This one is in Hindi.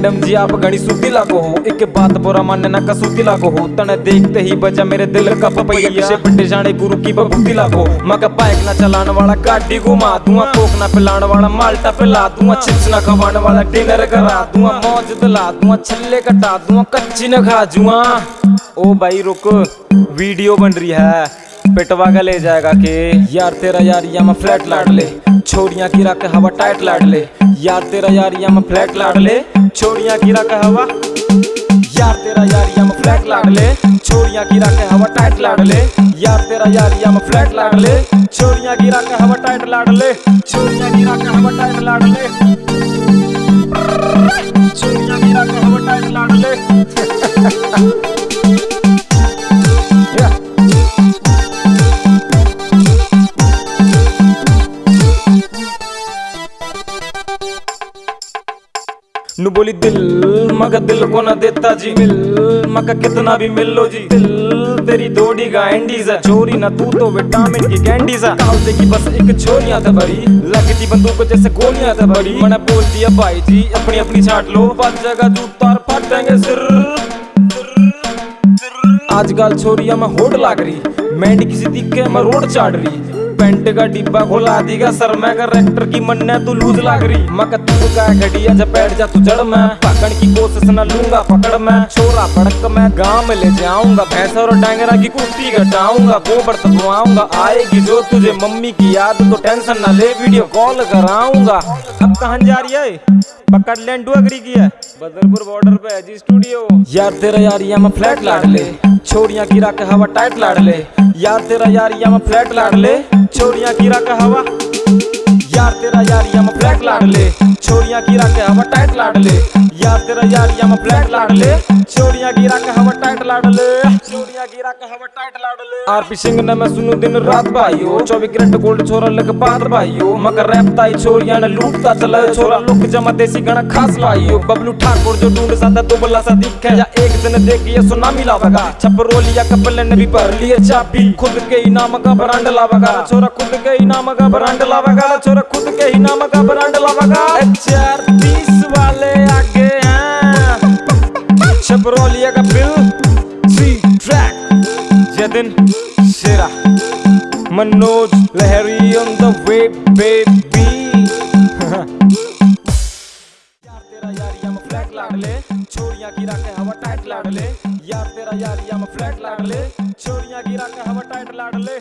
मैडम जी आप घड़ी सूती लागो हो। एक बात बुरा मानने ना कसूती लागो हो। तने देखते ही बजा मेरे दिल का पपैया। पीछे पिटे जाने गुरु की बबूती लागो। मैं का बाइक ना चलाने वाला गाड़ी घुमा दूँगा कोक ना पिलाने वाला माल्टा पिला दूँगा चिप्स ना खवाने वाला डिनर करा दूँगा मौज दिला दूँगा छल्ले कटा दूँगा कच्ची ना खा जूँगा। ओ भाई रुक। वीडियो बन रही है। पिटवा का ले जाएगा के। यार तेरा यार या मैं फ्लैट लाड ले। छोरियाँ गिरा के हवा टाइट लाड ले। यार तेरा यार या मैं फ्लैट लाड ले। छोरियाँ गिरा के हवा यार तेरा यार या मैं फ्लैट लाड ले। छोरियाँ गिरा के हवा टाइट लाड ले। यार तेरा यार या मैं फ्लैट लाड ले। छोरियाँ गिरा के हवा टाइट लाड ले। छोरियाँ गिरा के हवा टाइट लाड ले। छोरियाँ गिरा नु बोली दिल, मगा दिल को ना देता जी मिल। मगा कितना भी मिल लो जी दिल, तेरी दोड़ी का एंडीज है। चोरी ना तू तो विटामिन की कैंडीज है। कालते की बस एक छोरियाँ था बड़ी लगती बंदूक जैसे गोलियाँ था बड़ी मैंने बोल दिया भाई जी, अपनी अपनी छाट लो। पाँच जगह जूता और फटेंगे सिर। आजकल छोरिया में होड़ लाग रही। मैंड किसी दिखे मैं रोड चाट रही। पेंट का डिब्बा खोला दीगा सर, मैं का रेक्टर की मन्ने तू लूज लाग रही। मैं का तू जब बैठ जा, तू जड़ मैं। पकड़ की कोशिश न लूँगा, पकड़ मैं। छोरा भड़क मैं, गाँव में ले जाऊँगा। भैंस और डांगरा की कुर्ती घटाऊँगा। गोबर तपवाऊँगा आएगी जो तुझे मम्मी की याद तो टेंशन ना ले वीडियो कॉल कराऊँगा। अब कहाँ जा रही है? पकड़ लैंड अग्री की है। बदरपुर बॉर्डर पे है जी स्टूडियो यार, तेरा यार मैं फ्लैट लाड ले। गिरा के हवा टाइट लाड ले। यार तेरा यार यहाँ फ्लैट लाड ले। छोरिया गिरा का हवा। यार, तेरा यार, या मैं फ्लैट लाड ले। छोरियाँ के हवा टाइट लाड ले। यार, तेरा यार, या मैं फ्लैट लाड ले। छोरियाँ के हवा टाइट लाड ले। छोरियाँ गिरा के हवा टाइट लाड ले। आरपी सिंह ने मैं सुनू दिन रात भाइयो 24 कैरेट गोल्ड छोरा लग पात्र भाइयो मगर रैप ताई छोरियाँ ने लूटता चला छोरा। लुक जमा देसी गणा खास भाइयो बबलू ठाकुर जो ढूंढ सादा दुबला सा दिखे। या एक दिन देखिए सुनामी लावेगा। छपरोलिया कपल ने भी भर लिए चाबी। खुद के ही नाम का ब्रांड लावेगा। छोरा खुद के ही नाम का ब्रांड लावेगा। छोरा खुद के ही नाम का ब्रांड लावेगा चार तीस वाले आगे छपरोलिया का bill three track Jatin Shera. Manoj Lahari on the way baby Chhoriyan गिरा के हवा टाइट लाड ले। यार तेरा यार, या मैं फ्लैट लाड ले। छोरियाँ गिरा के हवा टाइट लाड ले।